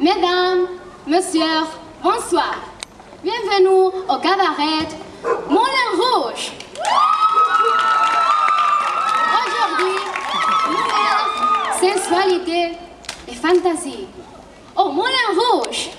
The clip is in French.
Mesdames, Messieurs, bonsoir. Bienvenue au cabaret Moulin Rouge. Aujourd'hui, nouvelle sensualité et fantaisie. Au Moulin Rouge,